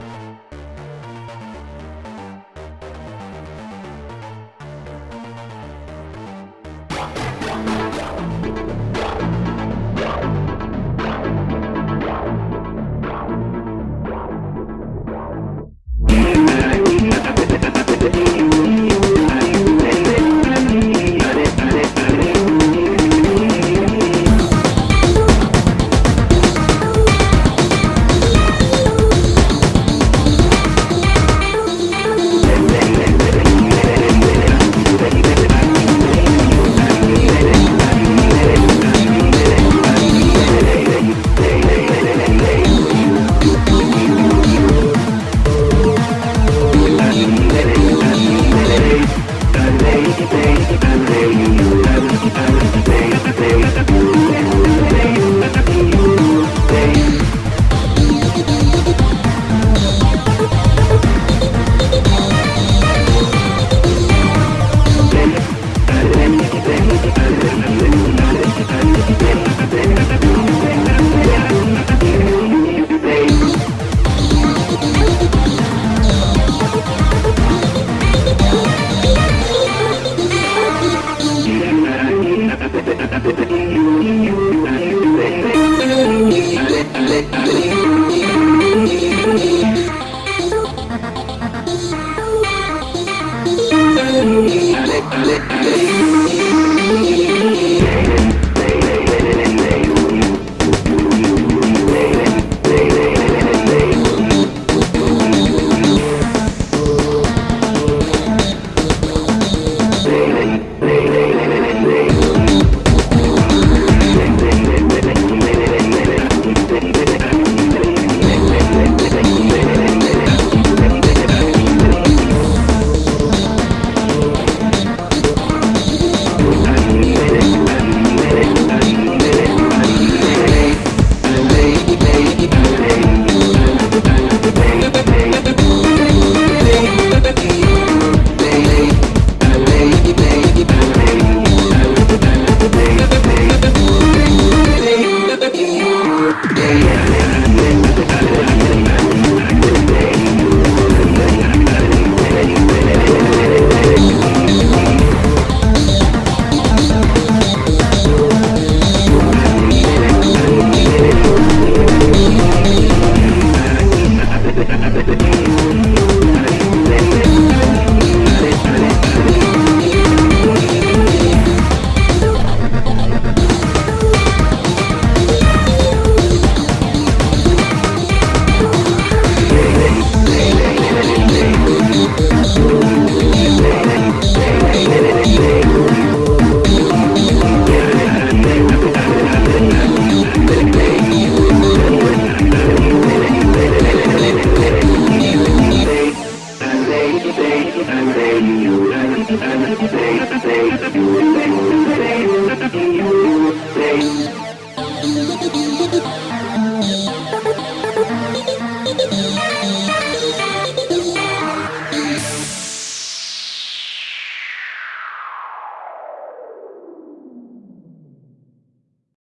Bye. every day. lệ lệ lệ Day and night, Thank you.